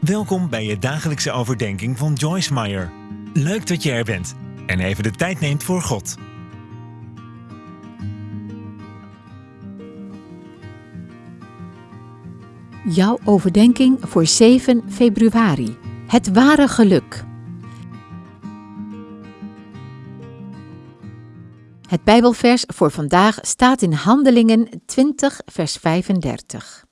Welkom bij je dagelijkse overdenking van Joyce Meyer. Leuk dat je er bent en even de tijd neemt voor God. Jouw overdenking voor 7 februari. Het ware geluk. Het Bijbelvers voor vandaag staat in Handelingen 20, vers 35.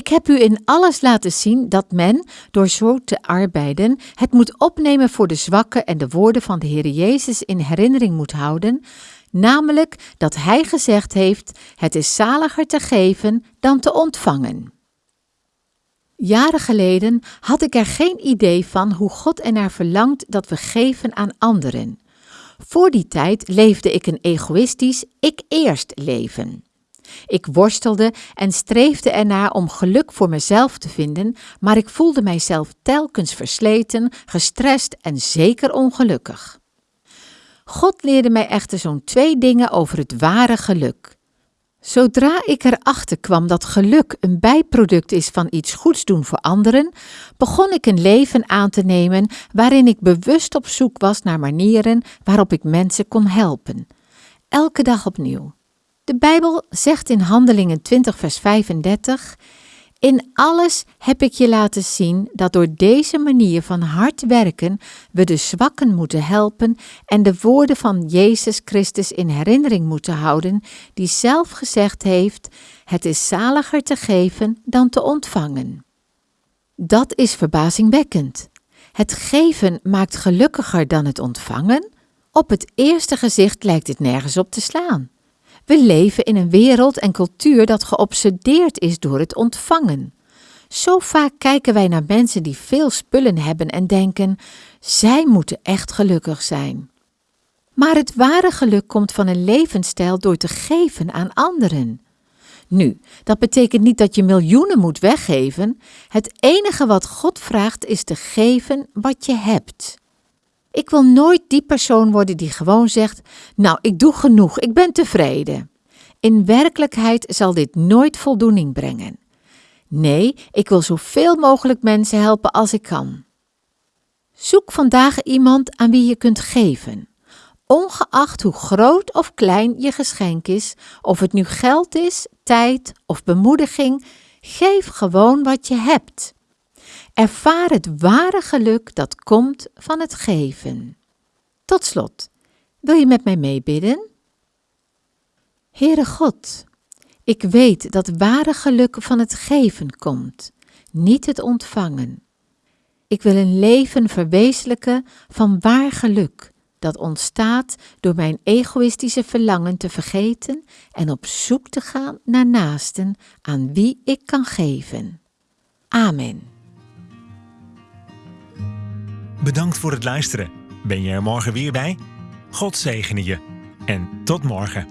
Ik heb u in alles laten zien dat men, door zo te arbeiden, het moet opnemen voor de zwakken en de woorden van de Heer Jezus in herinnering moet houden, namelijk dat Hij gezegd heeft: Het is zaliger te geven dan te ontvangen. Jaren geleden had ik er geen idee van hoe God ernaar verlangt dat we geven aan anderen. Voor die tijd leefde ik een egoïstisch ik-eerst leven. Ik worstelde en streefde ernaar om geluk voor mezelf te vinden, maar ik voelde mijzelf telkens versleten, gestrest en zeker ongelukkig. God leerde mij echter zo'n twee dingen over het ware geluk. Zodra ik erachter kwam dat geluk een bijproduct is van iets goeds doen voor anderen, begon ik een leven aan te nemen waarin ik bewust op zoek was naar manieren waarop ik mensen kon helpen. Elke dag opnieuw. De Bijbel zegt in Handelingen 20, vers 35: In alles heb ik je laten zien dat door deze manier van hard werken we de zwakken moeten helpen en de woorden van Jezus Christus in herinnering moeten houden, die zelf gezegd heeft: Het is zaliger te geven dan te ontvangen. Dat is verbazingwekkend. Het geven maakt gelukkiger dan het ontvangen. Op het eerste gezicht lijkt dit nergens op te slaan. We leven in een wereld en cultuur dat geobsedeerd is door het ontvangen. Zo vaak kijken wij naar mensen die veel spullen hebben en denken: zij moeten echt gelukkig zijn. Maar het ware geluk komt van een levensstijl door te geven aan anderen. Nu, dat betekent niet dat je miljoenen moet weggeven. Het enige wat God vraagt is te geven wat je hebt. Ik wil nooit die persoon worden die gewoon zegt: Nou, ik doe genoeg, ik ben tevreden. In werkelijkheid zal dit nooit voldoening brengen. Nee, ik wil zoveel mogelijk mensen helpen als ik kan. Zoek vandaag iemand aan wie je kunt geven. Ongeacht hoe groot of klein je geschenk is, of het nu geld is, tijd of bemoediging, geef gewoon wat je hebt. Ervaar het ware geluk dat komt van het geven. Tot slot, wil je met mij meebidden? Heere God, ik weet dat ware geluk van het geven komt, niet het ontvangen. Ik wil een leven verwezenlijken van waar geluk, dat ontstaat door mijn egoïstische verlangen te vergeten en op zoek te gaan naar naasten aan wie ik kan geven. Amen. Bedankt voor het luisteren. Ben je er morgen weer bij? God zegene je. En tot morgen.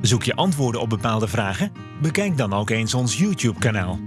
Zoek je antwoorden op bepaalde vragen? Bekijk dan ook eens ons YouTube-kanaal.